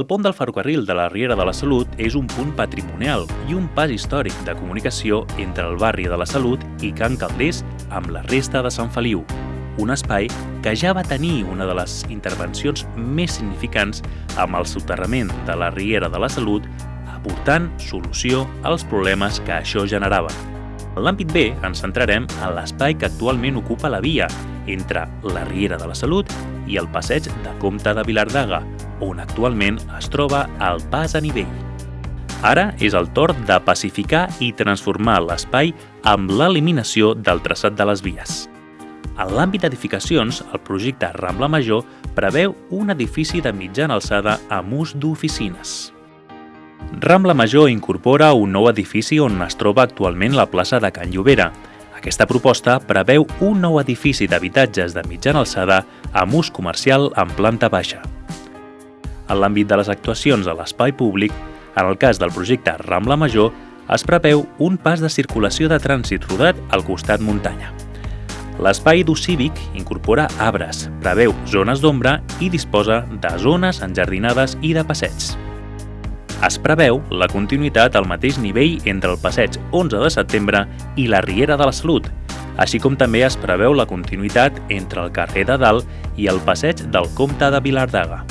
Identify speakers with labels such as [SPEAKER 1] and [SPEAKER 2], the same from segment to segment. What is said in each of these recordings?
[SPEAKER 1] El pont del ferrocarril de la Riera de la Salut és un punt patrimonial i un pas històric de comunicació entre el barri de la Salut i Can Calders amb la resta de Sant Feliu, un espai que ja va tenir una de les intervencions més significants amb el soterrament de la Riera de la Salut, aportant solució als problemes que això generava. En l'àmbit B ens centrarem en l'espai que actualment ocupa la via entre la Riera de la Salut i el passeig de Comte de Vilardaga, on actualment es troba el pas a nivell. Ara és el torn de pacificar i transformar l'espai amb l'eliminació del traçat de les vies. En l'àmbit d'edificacions, el projecte Rambla Major preveu un edifici de mitjana alçada amb ús d'oficines. Rambla Major incorpora un nou edifici on es troba actualment la plaça de Can Llobera. Aquesta proposta preveu un nou edifici d'habitatges de mitjana alçada amb ús comercial en planta baixa. En l'àmbit de les actuacions a l'espai públic, en el cas del projecte Rambla Major, es preveu un pas de circulació de trànsit rodat al costat muntanya. L'espai d'ús cívic incorpora arbres, preveu zones d'ombra i disposa de zones enjardinades i de passeigs. Es preveu la continuïtat al mateix nivell entre el passeig 11 de setembre i la Riera de la Salut, així com també es preveu la continuïtat entre el carrer de Dalt i el passeig del Comte de Vilardaga.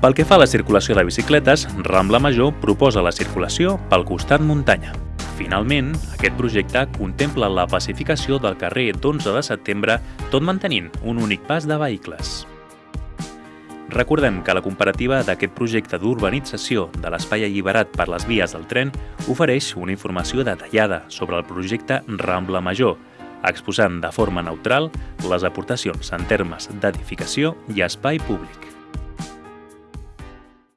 [SPEAKER 1] Pel que fa a la circulació de bicicletes, Rambla Major proposa la circulació pel costat muntanya. Finalment, aquest projecte contempla la pacificació del carrer d'11 de setembre tot mantenint un únic pas de vehicles. Recordem que la comparativa d'aquest projecte d'urbanització de l'espai alliberat per les vies del tren ofereix una informació detallada sobre el projecte Rambla Major, exposant de forma neutral les aportacions en termes d'edificació i espai públic.